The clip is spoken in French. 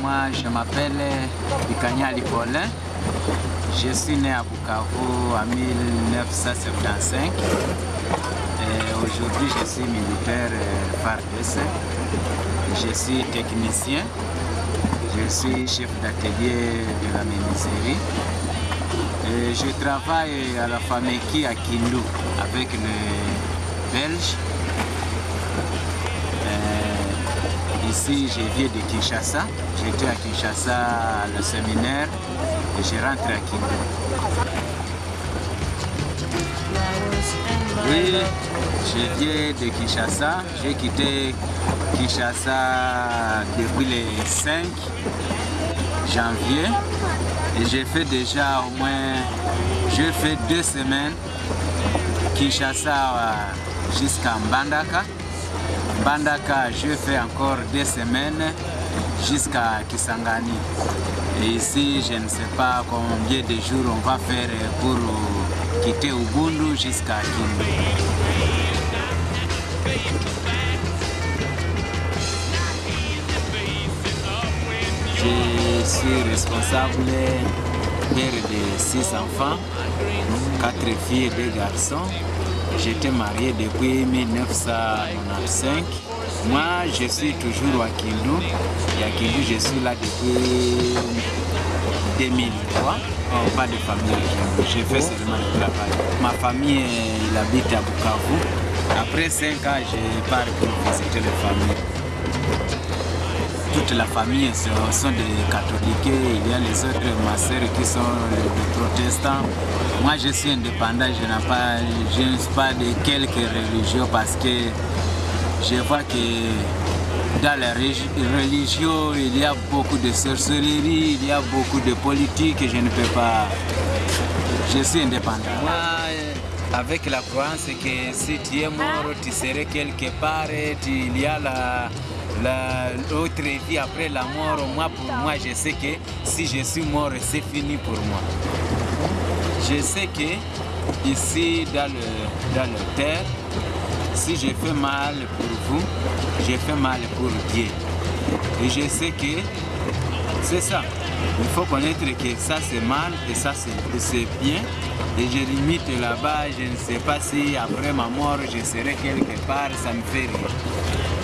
moi je m'appelle Bikanyali Paulin. Je suis né à Bukavu en 1975. Et Aujourd'hui je suis militaire FARDC. Je suis technicien. Je suis chef d'atelier de la menuiserie. Et je travaille à la famille qui à avec les Belges. Ici, je viens de Kinshasa. J'étais à Kinshasa le séminaire et je rentre à Kindu. Oui, je viens de Kinshasa. J'ai quitté Kinshasa depuis le 5 janvier et j'ai fait déjà au moins, j'ai fait deux semaines Kinshasa jusqu'à Mbandaka. Mbandaka, je fais encore deux semaines jusqu'à Kisangani. Et ici, je ne sais pas combien de jours on va faire pour quitter Ubundu jusqu'à Kindu. Je suis responsable père de six enfants, quatre filles et deux garçons. J'étais marié depuis 1995. Moi, je suis toujours à Kindu. Et à Kindu, je suis là depuis 2003. Oh, pas de famille à Kindu. Je fais seulement le travail. Ma famille, il habite à Bukavu. Après cinq ans, je pars pour visiter les familles toute la famille sont des catholiques, il y a les autres, ma soeur qui sont des protestants. Moi je suis indépendant, je n'ai pas, je ne suis pas de quelque religion parce que je vois que dans la religion il y a beaucoup de sorcellerie, il y a beaucoup de politique, je ne peux pas, je suis indépendant. Avec la croyance que si tu es mort, tu serais quelque part, il y a la l'autre vie après la mort, moi pour moi je sais que si je suis mort c'est fini pour moi. Je sais que ici dans le, dans le terre, si je fais mal pour vous, je fais mal pour Dieu. Et je sais que c'est ça. Il faut connaître que ça c'est mal et ça c'est bien. Et je limite là-bas, je ne sais pas si après ma mort je serai quelque part, ça me fait rire.